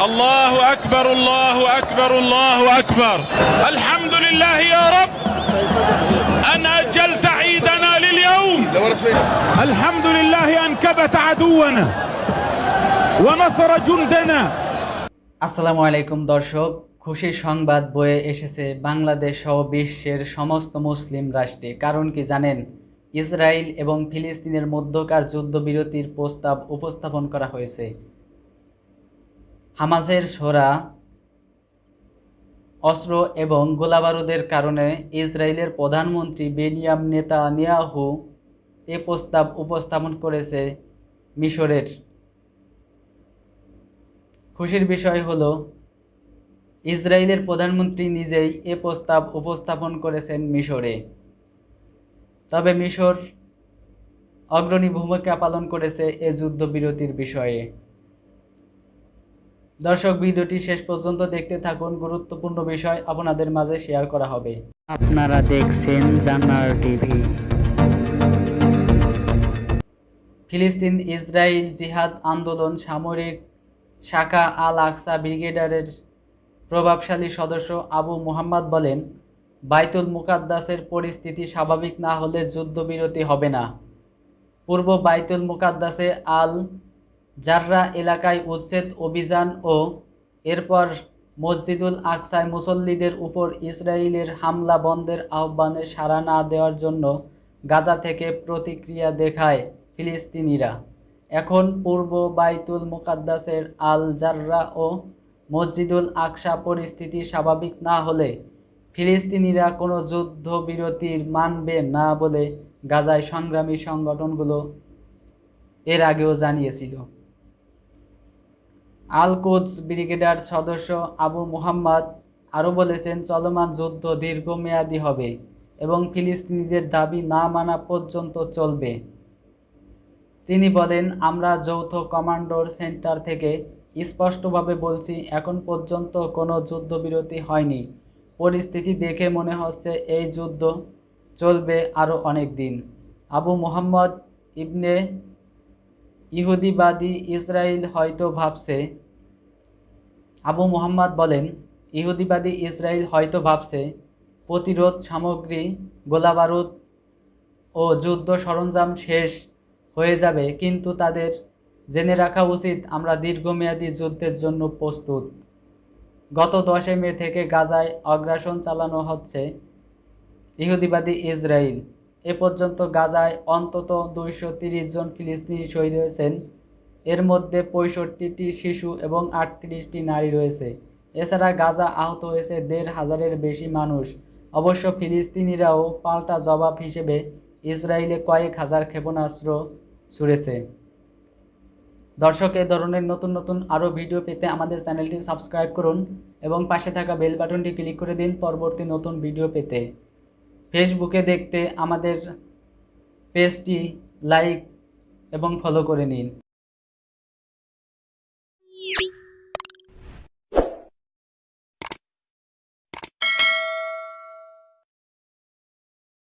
الله أكبر الله أكبر الله أكبر الحمد لله يا رب أن أجلت عيدنا لليوم الحمد لله أن كبت عدونا ونصر جندنا আসসালামু আলাইকুম দর্শক খুশির সংবাদ বয়ে এসেছে বাংলাদেশ সহ বিশ্বের সমস্ত মুসলিম রাষ্ট্রে কারণ কি জানেন ইসরায়েল এবং ফিলিস্তিনের মধ্যকার যুদ্ধবিরতির প্রস্তাব উপস্থাপন করা হয়েছে হামাসের সোরা অস্ত্র এবং গোলাবারুদের কারণে ইসরায়েলের প্রধানমন্ত্রী বেনিয়াম নেতা নিয়াহু এ প্রস্তাব উপস্থাপন করেছে মিশরের। খুশির বিষয় হলো, ইসরায়েলের প্রধানমন্ত্রী নিজেই এ প্রস্তাব উপস্থাপন করেছেন মিশরে। তবে মিশর অগ্রণী ভূমিকা পালন করেছে এ যুদ্ধবিরতির বিষয়ে। দর্শক ভিডিওটি শেষ পর্যন্ত দেখতে থাকুন। গুরুত্বপূর্ণ বিষয় আপনাদের মাঝে শেয়ার করা হবে। আপনারা দেখছেন জান্নার টিভি। ফিলিস্তিন ইসরায়েল জিহাদ আন্দোলন সামরিক শাখা আল আকসা ব্রিগেডারের প্রভাবশালী সদস্য আবু মুহাম্মদ বলেন বাইতুল মুকাদ্দাসের পরিস্থিতি স্বাভাবিক না হলে যুদ্ধবিরতি হবে না। পূর্ব বাইতুল মুকাদ্দাসে আল জাররা এলাকায় উচ্ছেদ, অভিযান ও এরপর মসজিদুল আকসায় মুসল্লিদের উপর ইসরায়েলের হামলা বন্ধের আহ্বানে সাড়া না দেওয়ার জন্য গাজা থেকে প্রতিক্রিয়া দেখায় ফিলিস্তিনিরা। এখন পূর্ব বাইতুল মুকাদ্দাসের আল জাররা ও মসজিদুল আকসা পরিস্থিতি স্বাভাবিক না হলে ফিলিস্তিনিরা কোনো যুদ্ধবিরতির মানবে না বলে গাজায় সংগ্রামী সংগঠনগুলো এর আগেও জানিয়েছিল। আল কোচ ব্রিগেডার সদস্য আবু মুহাম্মদ আরও বলেছেন, চলমান যুদ্ধ দীর্ঘমেয়াদী হবে এবং ফিলিস্তিনিদের দাবি না মানা পর্যন্ত চলবে। তিনি বলেন, আমরা যৌথ কমান্ডোর সেন্টার থেকে স্পষ্টভাবে বলছি, এখন পর্যন্ত কোনো যুদ্ধবিরতি হয়নি। পরিস্থিতি দেখে মনে হচ্ছে এই যুদ্ধ চলবে আরও অনেক দিন। আবু মোহাম্মদ ইবনে ইহুদিবাদী ইসরায়েল হয়তো ভাবছে, আবু মোহাম্মদ বলেন, ইহুদিবাদী ইসরায়েল হয়তো ভাবছে, প্রতিরোধ সামগ্রী, গোলাবারুদ ও যুদ্ধ সরঞ্জাম শেষ হয়ে যাবে, কিন্তু তাদের জেনে রাখা উচিত আমরা দীর্ঘমেয়াদী যুদ্ধের জন্য প্রস্তুত। গত দশই মে থেকে গাজায় অগ্রাসন চালানো হচ্ছে ইহুদিবাদী ইসরায়েল এ পর্যন্ত গাজায় অন্তত দুইশো জন ফিলিস্তিনি শহীদ হয়েছেন। এর মধ্যে পঁয়ষট্টিটি শিশু এবং আটত্রিশটি নারী রয়েছে। এছাড়া গাজা আহত হয়েছে দেড় হাজারের বেশি মানুষ। অবশ্য ফিলিস্তিনিরাও পাল্টা জবাব হিসেবে ইসরায়েলে কয়েক হাজার ক্ষেপণাস্ত্র ছুড়েছে। দর্শক, এ ধরনের নতুন নতুন আরও ভিডিও পেতে আমাদের চ্যানেলটি সাবস্ক্রাইব করুন এবং পাশে থাকা বেল বাটনটি ক্লিক করে দিন পরবর্তী নতুন ভিডিও পেতে। ফেসবুকে দেখতে আমাদের পেজটি লাইক এবং ফলো করে নিন।